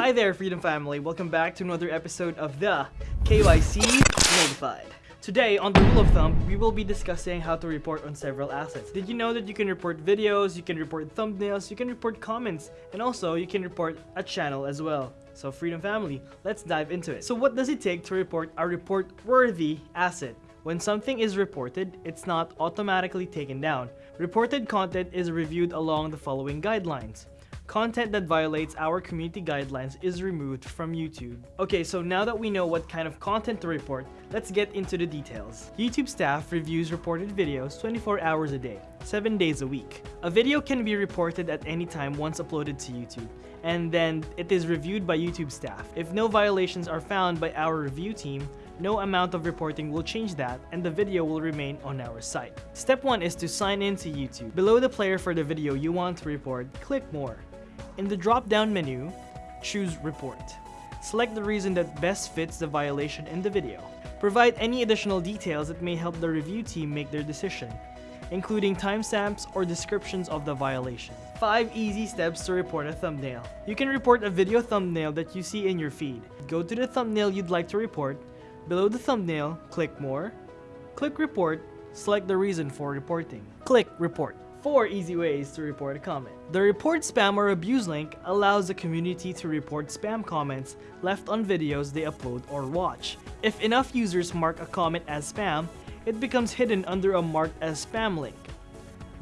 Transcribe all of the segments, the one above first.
Hi there, Freedom Family. Welcome back to another episode of the KYC Notified. Today, on the rule of thumb, we will be discussing how to report on several assets. Did you know that you can report videos, you can report thumbnails, you can report comments, and also you can report a channel as well. So Freedom Family, let's dive into it. So what does it take to report a report-worthy asset? When something is reported, it's not automatically taken down. Reported content is reviewed along the following guidelines. Content that violates our community guidelines is removed from YouTube. Okay, so now that we know what kind of content to report, let's get into the details. YouTube staff reviews reported videos 24 hours a day, 7 days a week. A video can be reported at any time once uploaded to YouTube, and then it is reviewed by YouTube staff. If no violations are found by our review team, no amount of reporting will change that and the video will remain on our site. Step 1 is to sign in to YouTube. Below the player for the video you want to report, click More. In the drop-down menu, choose Report. Select the reason that best fits the violation in the video. Provide any additional details that may help the review team make their decision, including timestamps or descriptions of the violation. 5 easy steps to report a thumbnail. You can report a video thumbnail that you see in your feed. Go to the thumbnail you'd like to report, Below the thumbnail, click More, click Report, select the reason for reporting. Click Report. 4 easy ways to report a comment. The report spam or abuse link allows the community to report spam comments left on videos they upload or watch. If enough users mark a comment as spam, it becomes hidden under a marked as spam link.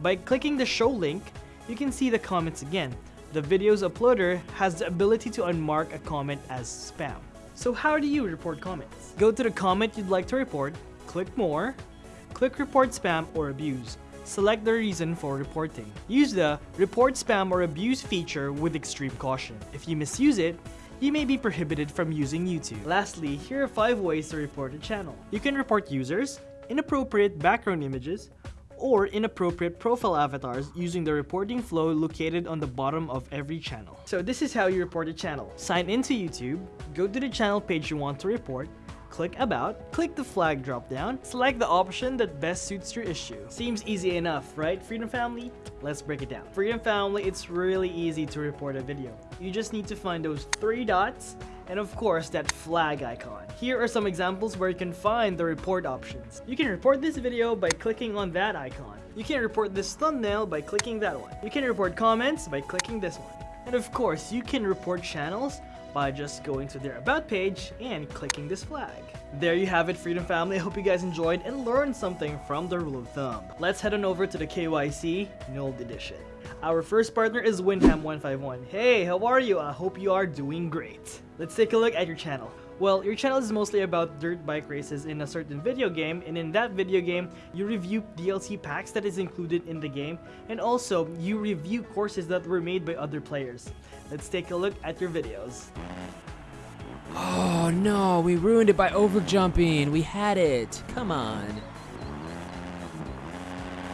By clicking the show link, you can see the comments again. The video's uploader has the ability to unmark a comment as spam. So how do you report comments? Go to the comment you'd like to report, click more, click report spam or abuse. Select the reason for reporting. Use the report spam or abuse feature with extreme caution. If you misuse it, you may be prohibited from using YouTube. Lastly, here are 5 ways to report a channel. You can report users, inappropriate background images, or inappropriate profile avatars using the reporting flow located on the bottom of every channel. So this is how you report a channel. Sign into YouTube, go to the channel page you want to report, click About, click the flag drop down, select the option that best suits your issue. Seems easy enough, right, Freedom Family? Let's break it down. Freedom Family, it's really easy to report a video. You just need to find those three dots and of course that flag icon. Here are some examples where you can find the report options. You can report this video by clicking on that icon. You can report this thumbnail by clicking that one. You can report comments by clicking this one. And of course, you can report channels by just going to their about page and clicking this flag. There you have it Freedom Family, I hope you guys enjoyed and learned something from the rule of thumb. Let's head on over to the KYC Nold Edition. Our first partner is Windham151. Hey, how are you? I hope you are doing great. Let's take a look at your channel. Well, your channel is mostly about dirt bike races in a certain video game, and in that video game, you review DLC packs that is included in the game, and also, you review courses that were made by other players. Let's take a look at your videos. Oh no, we ruined it by overjumping. We had it. Come on.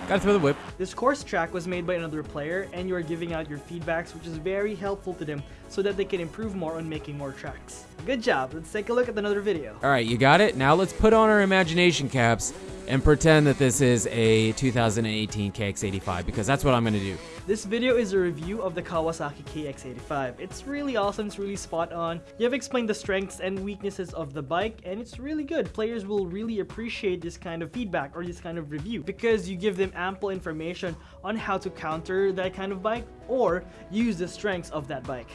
Gotta throw the whip. This course track was made by another player and you are giving out your feedbacks which is very helpful to them so that they can improve more on making more tracks. Good job, let's take a look at another video. Alright, you got it? Now let's put on our imagination caps and pretend that this is a 2018 KX85 because that's what I'm gonna do. This video is a review of the Kawasaki KX85. It's really awesome, it's really spot on. You have explained the strengths and weaknesses of the bike and it's really good. Players will really appreciate this kind of feedback or this kind of review because you give them ample information on how to counter that kind of bike or use the strengths of that bike.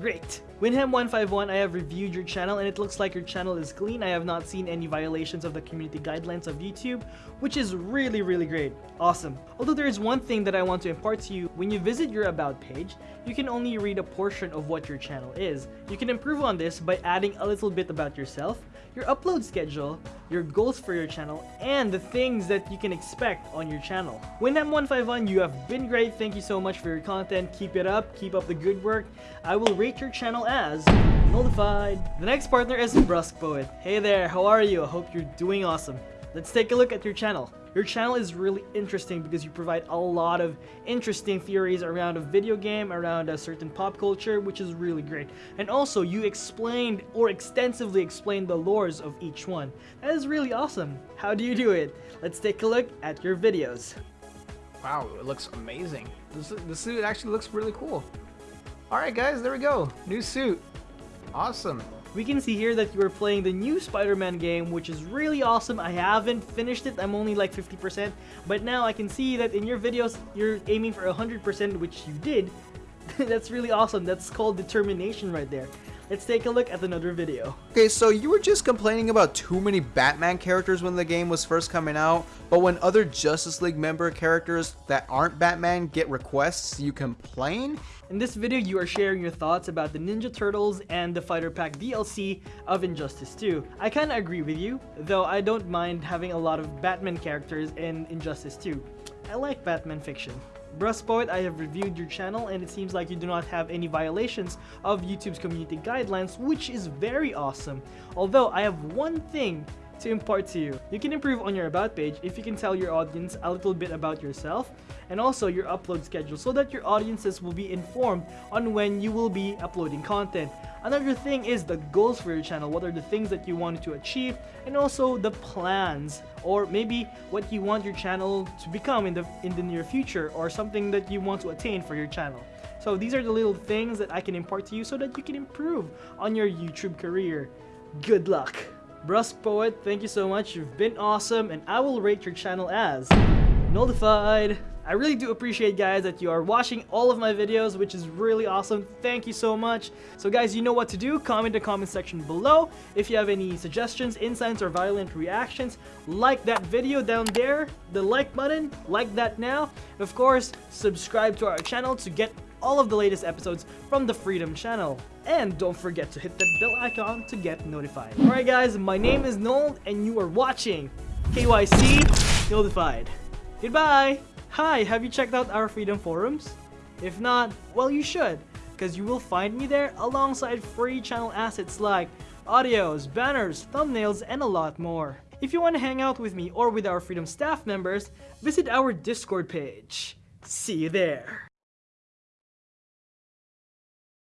Great! Winham151, I have reviewed your channel and it looks like your channel is clean. I have not seen any violations of the community guidelines of YouTube, which is really, really great. Awesome. Although there is one thing that I want to impart to you. When you visit your About page, you can only read a portion of what your channel is. You can improve on this by adding a little bit about yourself, your upload schedule, your goals for your channel, and the things that you can expect on your channel. Winham151, you have been great. Thank you so much for your content. Keep it up. Keep up the good work. I will rate your channel as Nullified. The next partner is Brusque Poet. Hey there, how are you? I hope you're doing awesome. Let's take a look at your channel. Your channel is really interesting because you provide a lot of interesting theories around a video game, around a certain pop culture, which is really great. And also, you explained or extensively explained the lores of each one. That is really awesome. How do you do it? Let's take a look at your videos. Wow, it looks amazing. This, the suit actually looks really cool. Alright guys, there we go. New suit. Awesome. We can see here that you are playing the new Spider-Man game, which is really awesome. I haven't finished it, I'm only like 50%, but now I can see that in your videos, you're aiming for 100%, which you did. That's really awesome. That's called determination right there. Let's take a look at another video. Okay, so you were just complaining about too many Batman characters when the game was first coming out, but when other Justice League member characters that aren't Batman get requests, you complain? In this video, you are sharing your thoughts about the Ninja Turtles and the Fighter Pack DLC of Injustice 2. I kinda agree with you, though I don't mind having a lot of Batman characters in Injustice 2. I like Batman fiction. Bruspoet, I have reviewed your channel and it seems like you do not have any violations of YouTube's community guidelines, which is very awesome. Although I have one thing to impart to you. You can improve on your about page if you can tell your audience a little bit about yourself and also your upload schedule so that your audiences will be informed on when you will be uploading content. Another thing is the goals for your channel. What are the things that you want to achieve and also the plans or maybe what you want your channel to become in the in the near future or something that you want to attain for your channel. So these are the little things that I can impart to you so that you can improve on your YouTube career. Good luck! Bruspoet, thank you so much. You've been awesome and I will rate your channel as nullified. I really do appreciate guys that you are watching all of my videos which is really awesome. Thank you so much. So guys you know what to do. Comment the comment section below. If you have any suggestions, insights or violent reactions like that video down there. The like button. Like that now. Of course subscribe to our channel to get all of the latest episodes from the Freedom channel. And don't forget to hit the bell icon to get notified. Alright guys, my name is Noel and you are watching KYC Notified. Goodbye! Hi, have you checked out our Freedom forums? If not, well you should, because you will find me there alongside free channel assets like audios, banners, thumbnails, and a lot more. If you want to hang out with me or with our Freedom staff members, visit our Discord page. See you there!